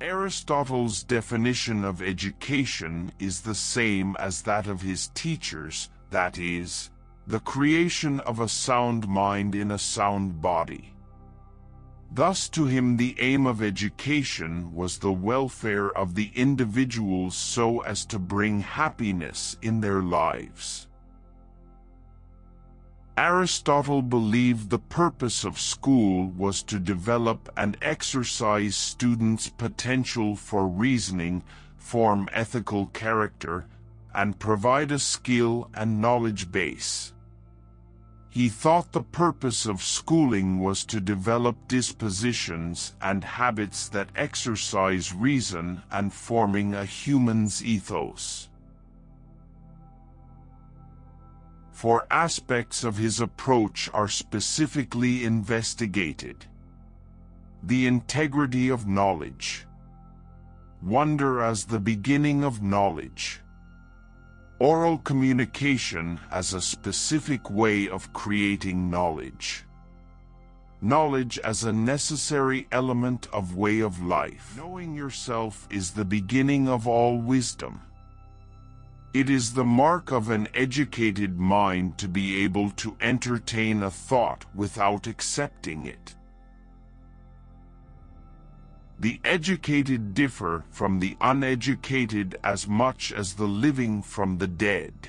Aristotle's definition of education is the same as that of his teachers, that is, the creation of a sound mind in a sound body. Thus to him the aim of education was the welfare of the individuals so as to bring happiness in their lives. Aristotle believed the purpose of school was to develop and exercise students' potential for reasoning, form ethical character, and provide a skill and knowledge base. He thought the purpose of schooling was to develop dispositions and habits that exercise reason and forming a human's ethos. Four aspects of his approach are specifically investigated. The integrity of knowledge. Wonder as the beginning of knowledge. Oral communication as a specific way of creating knowledge. Knowledge as a necessary element of way of life. Knowing yourself is the beginning of all wisdom. It is the mark of an educated mind to be able to entertain a thought without accepting it. The educated differ from the uneducated as much as the living from the dead.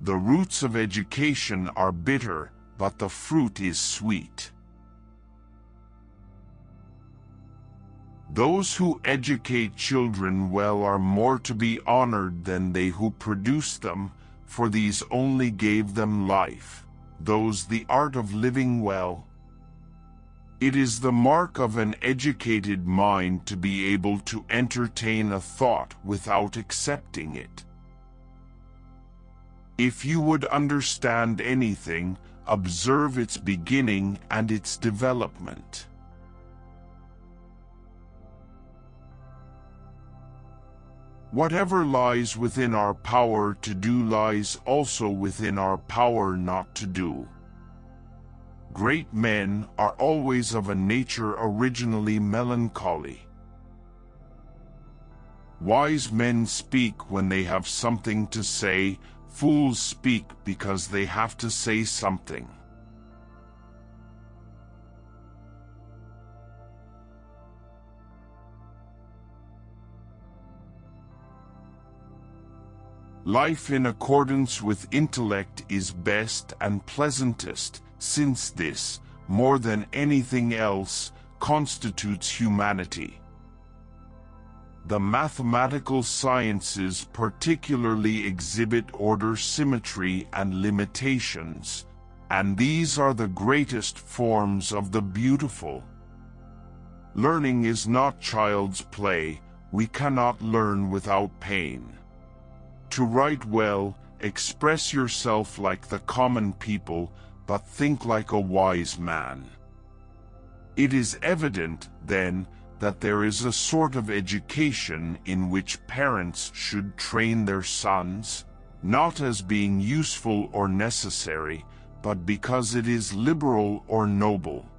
The roots of education are bitter, but the fruit is sweet. Those who educate children well are more to be honored than they who produce them, for these only gave them life. Those the art of living well, it is the mark of an educated mind to be able to entertain a thought without accepting it. If you would understand anything, observe its beginning and its development. Whatever lies within our power to do lies also within our power not to do. Great men are always of a nature originally melancholy. Wise men speak when they have something to say, fools speak because they have to say something. Life in accordance with intellect is best and pleasantest, since this, more than anything else, constitutes humanity. The mathematical sciences particularly exhibit order symmetry and limitations, and these are the greatest forms of the beautiful. Learning is not child's play, we cannot learn without pain. To write well, express yourself like the common people, but think like a wise man. It is evident, then, that there is a sort of education in which parents should train their sons, not as being useful or necessary, but because it is liberal or noble.